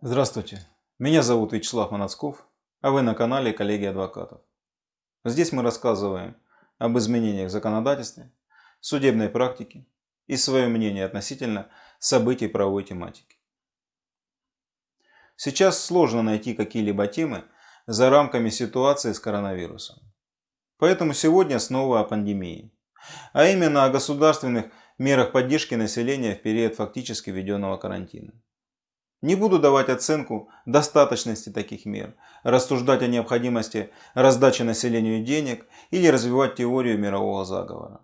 Здравствуйте, меня зовут Вячеслав Манацков, а вы на канале Коллеги Адвокатов. Здесь мы рассказываем об изменениях в законодательстве, судебной практике и свое мнение относительно событий правовой тематики. Сейчас сложно найти какие-либо темы за рамками ситуации с коронавирусом. Поэтому сегодня снова о пандемии, а именно о государственных мерах поддержки населения в период фактически введенного карантина. Не буду давать оценку достаточности таких мер, рассуждать о необходимости раздачи населению денег или развивать теорию мирового заговора.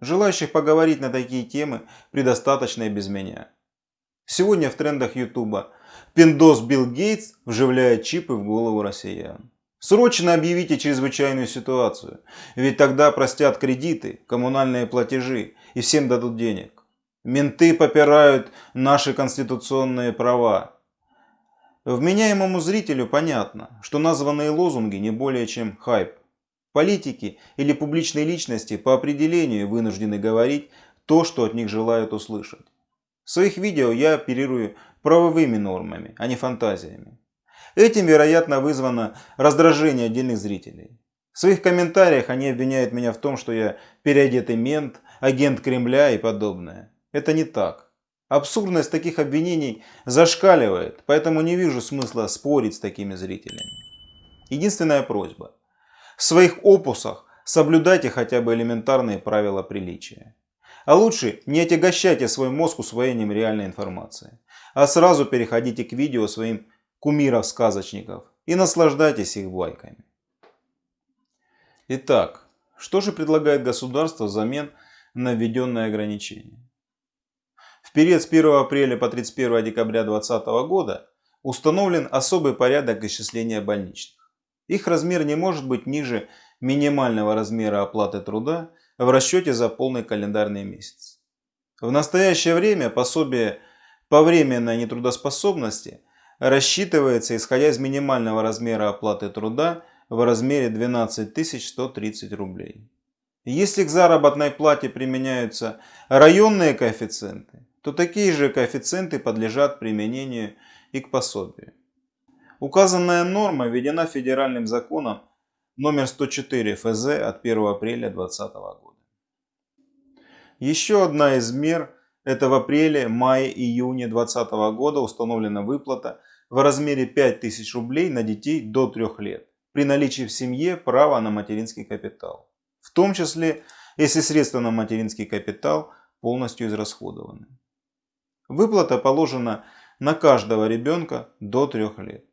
Желающих поговорить на такие темы предостаточно и без меня. Сегодня в трендах Ютуба Пиндос Билл Гейтс вживляет чипы в голову россиян. Срочно объявите чрезвычайную ситуацию, ведь тогда простят кредиты, коммунальные платежи и всем дадут денег. Менты попирают наши конституционные права. Вменяемому зрителю понятно, что названные лозунги не более чем хайп. Политики или публичные личности по определению вынуждены говорить то, что от них желают услышать. В своих видео я оперирую правовыми нормами, а не фантазиями. Этим, вероятно, вызвано раздражение отдельных зрителей. В своих комментариях они обвиняют меня в том, что я переодетый мент, агент Кремля и подобное. Это не так. Абсурдность таких обвинений зашкаливает, поэтому не вижу смысла спорить с такими зрителями. Единственная просьба. В своих опусах соблюдайте хотя бы элементарные правила приличия. А лучше не отягощайте свой мозг усвоением реальной информации, а сразу переходите к видео своим кумиров-сказочников и наслаждайтесь их байками. Итак, что же предлагает государство взамен на введенные ограничения? В период с 1 апреля по 31 декабря 2020 года установлен особый порядок исчисления больничных. Их размер не может быть ниже минимального размера оплаты труда в расчете за полный календарный месяц. В настоящее время пособие по временной нетрудоспособности рассчитывается исходя из минимального размера оплаты труда в размере 12 130 рублей. Если к заработной плате применяются районные коэффициенты, то такие же коэффициенты подлежат применению и к пособию. Указанная норма введена федеральным законом номер 104 ФЗ от 1 апреля 2020 года. Еще одна из мер – это в апреле, мае, июне 2020 года установлена выплата в размере 5000 рублей на детей до 3 лет при наличии в семье права на материнский капитал. В том числе, если средства на материнский капитал полностью израсходованы. Выплата положена на каждого ребенка до 3 лет.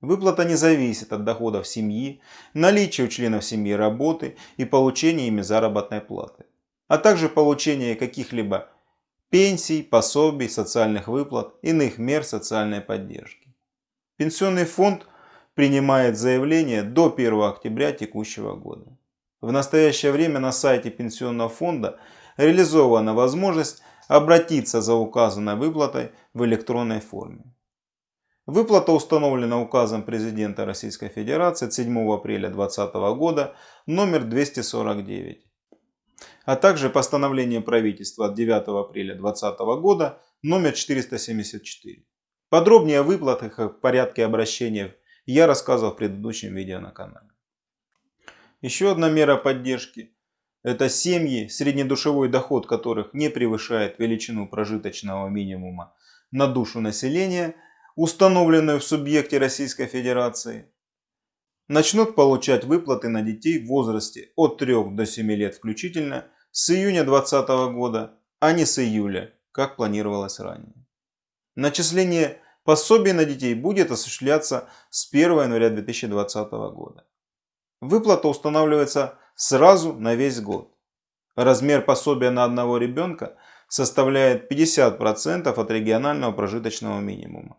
Выплата не зависит от доходов семьи, наличия у членов семьи работы и получения ими заработной платы, а также получения каких-либо пенсий, пособий, социальных выплат, иных мер социальной поддержки. Пенсионный фонд принимает заявление до 1 октября текущего года. В настоящее время на сайте Пенсионного фонда реализована возможность обратиться за указанной выплатой в электронной форме. Выплата установлена указом президента Российской Федерации 7 апреля 2020 года номер 249, а также постановлением правительства от 9 апреля 2020 года номер 474. Подробнее о выплатах и порядке обращения я рассказывал в предыдущем видео на канале. Еще одна мера поддержки это семьи, среднедушевой доход которых не превышает величину прожиточного минимума на душу населения, установленную в субъекте Российской Федерации, начнут получать выплаты на детей в возрасте от 3 до 7 лет включительно с июня 2020 года, а не с июля, как планировалось ранее. Начисление пособий на детей будет осуществляться с 1 января 2020 года. Выплата устанавливается сразу на весь год. Размер пособия на одного ребенка составляет 50% от регионального прожиточного минимума.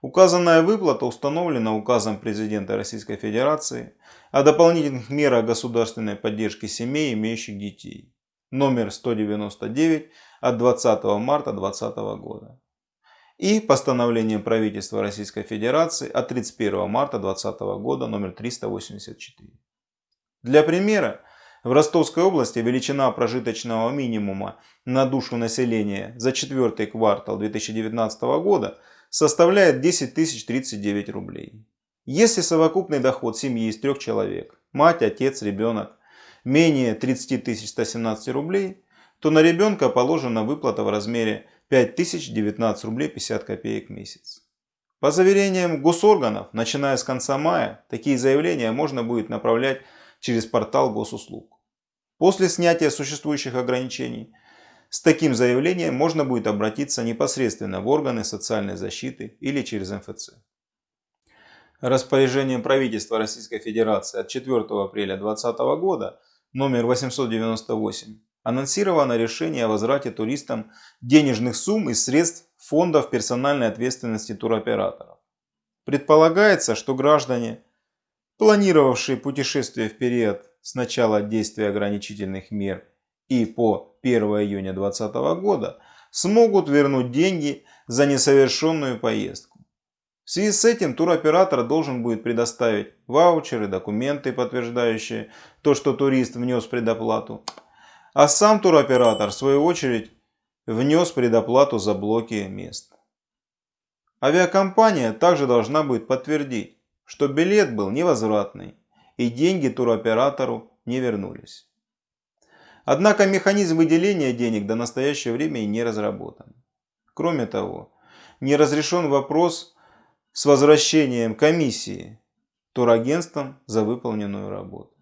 Указанная выплата установлена указом президента Российской Федерации о дополнительных мерах государственной поддержки семей, имеющих детей. Номер 199 от 20 марта 2020 года. И постановлением правительства Российской Федерации от 31 марта 2020 года номер 384. Для примера В Ростовской области величина прожиточного минимума на душу населения за четвертый квартал 2019 года составляет 10 039 рублей. Если совокупный доход семьи из трех человек, мать, отец, ребенок, менее 30 117 рублей, то на ребенка положена выплата в размере 5019 рублей 50 копеек в месяц. По заверениям госорганов, начиная с конца мая, такие заявления можно будет направлять через портал госуслуг. После снятия существующих ограничений с таким заявлением можно будет обратиться непосредственно в органы социальной защиты или через МФЦ. Распоряжением правительства Российской Федерации от 4 апреля 2020 года номер 898 анонсировано решение о возврате туристам денежных сумм из средств фондов персональной ответственности туроператоров. Предполагается, что граждане, планировавшие путешествие в период с начала действия ограничительных мер и по 1 июня 2020 года, смогут вернуть деньги за несовершенную поездку. В связи с этим туроператор должен будет предоставить ваучеры, документы, подтверждающие то, что турист внес предоплату. А сам туроператор, в свою очередь, внес предоплату за блоки мест. Авиакомпания также должна будет подтвердить, что билет был невозвратный и деньги туроператору не вернулись. Однако механизм выделения денег до настоящего времени не разработан. Кроме того, не разрешен вопрос с возвращением комиссии турагентством за выполненную работу.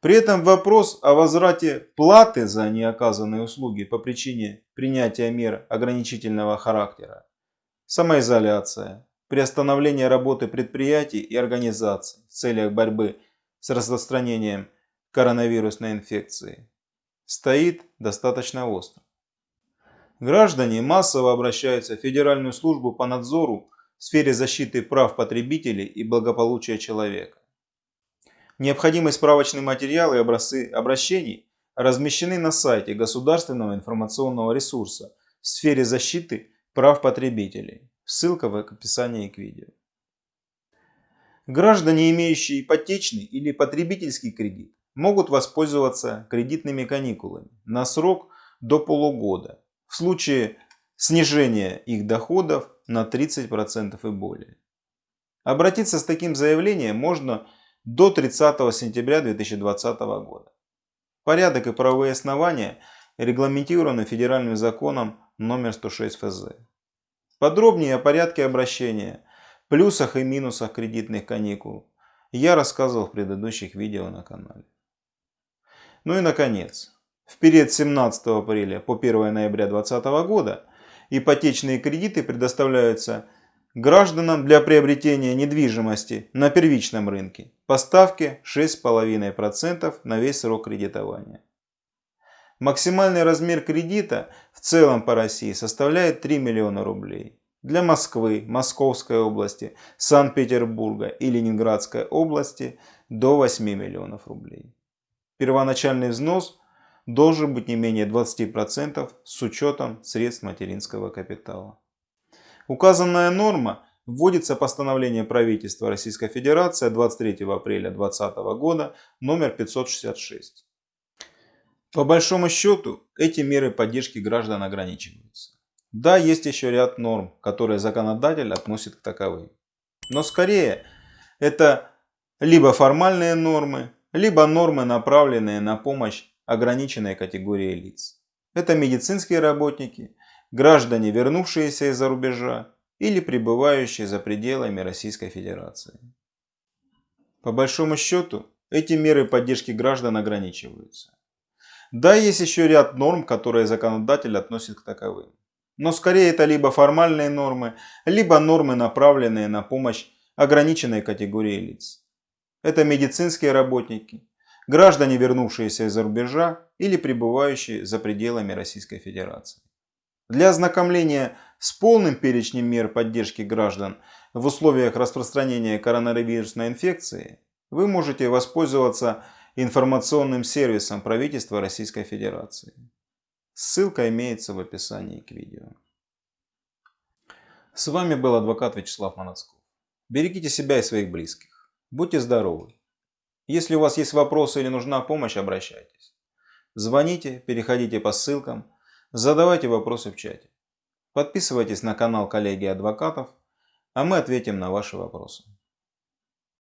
При этом вопрос о возврате платы за неоказанные услуги по причине принятия мер ограничительного характера, самоизоляция, приостановление работы предприятий и организаций в целях борьбы с распространением коронавирусной инфекции стоит достаточно остро. Граждане массово обращаются в Федеральную службу по надзору в сфере защиты прав потребителей и благополучия человека. Необходимые справочные материалы и образцы обращений размещены на сайте Государственного информационного ресурса в сфере защиты прав потребителей. Ссылка в описании к видео. Граждане, имеющие ипотечный или потребительский кредит, могут воспользоваться кредитными каникулами на срок до полугода в случае снижения их доходов на 30% и более. Обратиться с таким заявлением можно до 30 сентября 2020 года. Порядок и правовые основания регламентированы федеральным законом номер 106 ФЗ. Подробнее о порядке обращения, плюсах и минусах кредитных каникул я рассказывал в предыдущих видео на канале. Ну и наконец, в период с 17 апреля по 1 ноября 2020 года ипотечные кредиты предоставляются гражданам для приобретения недвижимости на первичном рынке по ставке 6,5% на весь срок кредитования. Максимальный размер кредита в целом по России составляет 3 миллиона рублей. Для Москвы, Московской области, Санкт-Петербурга и Ленинградской области до 8 миллионов рублей. Первоначальный взнос должен быть не менее 20% с учетом средств материнского капитала. Указанная норма вводится постановлением правительства Российской Федерации 23 апреля 2020 года номер 566. По большому счету, эти меры поддержки граждан ограничиваются. Да, есть еще ряд норм, которые законодатель относит к таковым. Но скорее это либо формальные нормы, либо нормы, направленные на помощь ограниченной категории лиц. Это медицинские работники, граждане, вернувшиеся из-за рубежа или пребывающие за пределами Российской Федерации. По большому счету, эти меры поддержки граждан ограничиваются. Да, есть еще ряд норм, которые законодатель относит к таковым. Но скорее это либо формальные нормы, либо нормы, направленные на помощь ограниченной категории лиц. Это медицинские работники, граждане, вернувшиеся из-за рубежа или пребывающие за пределами Российской Федерации. Для ознакомления с полным перечнем мер поддержки граждан в условиях распространения коронавирусной инфекции вы можете воспользоваться информационным сервисом правительства Российской Федерации. Ссылка имеется в описании к видео. С вами был адвокат Вячеслав Манацков. Берегите себя и своих близких. Будьте здоровы! Если у вас есть вопросы или нужна помощь, обращайтесь. Звоните, переходите по ссылкам, задавайте вопросы в чате. Подписывайтесь на канал коллеги адвокатов, а мы ответим на ваши вопросы.